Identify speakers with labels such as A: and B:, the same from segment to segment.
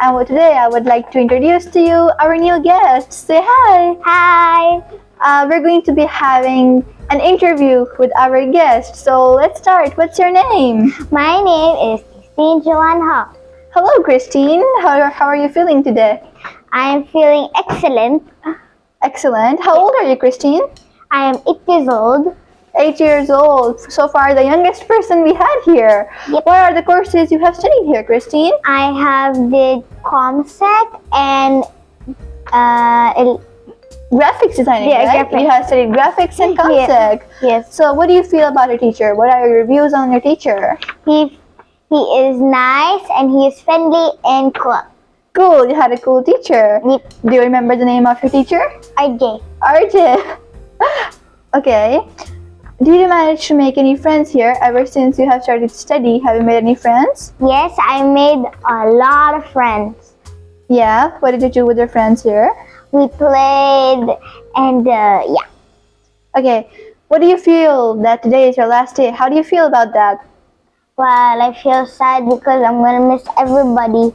A: And well, today I would like to introduce to you our new guest. Say hi.
B: Hi,
A: Uh, we're going to be having an interview with our guest. So let's start. What's your name?
B: my name is Christine Joanne Ho.
A: Hello, Christine. How, how are you feeling today?
B: I am feeling excellent.
A: Excellent. How old are you, Christine?
B: I am 8 years old.
A: Eight years old. So far, the youngest person we had here.
B: Yep.
A: What are the courses you have studied here, Christine?
B: I have did ComSec and uh,
A: Graphics designing,
B: Yeah,
A: right?
B: graphics.
A: You have studied graphics and
B: Yeah.
A: concept.
B: yes,
A: So, what do you feel about your teacher? What are your reviews on your teacher?
B: he he is nice and he is friendly and cool.
A: Cool, you had a cool teacher.
B: Yep,
A: Do you remember the name of your teacher?
B: RJ.
A: RJ. okay. Did you manage to make any friends here ever since you have started to study? Have you made any friends?
B: Yes, I made a lot of friends.
A: Yeah. What did you do with your friends here?
B: We played and uh, yeah.
A: Okay. What do you feel that today is your last day? How do you feel about that?
B: Well, I feel sad because I'm gonna miss everybody.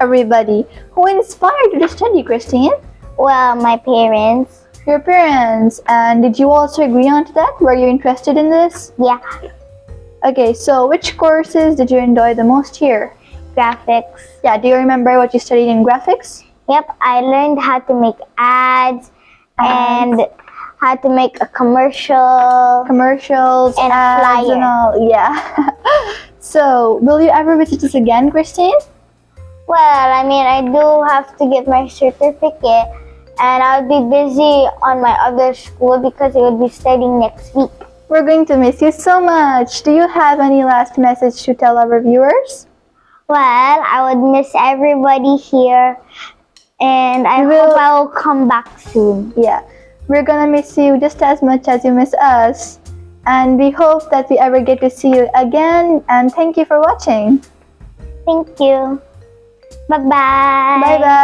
A: Everybody. Who inspired you to study, Christine?
B: Well, my parents.
A: Your parents. And did you also agree on to that? Were you interested in this?
B: Yeah,
A: Okay, so which courses did you enjoy the most here?
B: graphics.
A: Yeah, do you remember what you studied in graphics?
B: Yep, I learned how to make ads and how to make a commercial.
A: Commercials
B: And
A: ads
B: flyer.
A: and all. Yeah. so, will you ever visit us again, Christine?
B: Well, I mean, I do have to get my certificate and I'll be busy on my other school because I will be studying next week.
A: We're going to miss you so much. Do you have any last message to tell our viewers?
B: Well, I would miss everybody here and I
A: will-
B: hope I will come back soon.
A: Yeah, we're gonna miss you just as much as you miss us. And we hope that we ever get to see you again. And thank you for watching.
B: Thank you. Bye-bye.
A: Bye bye.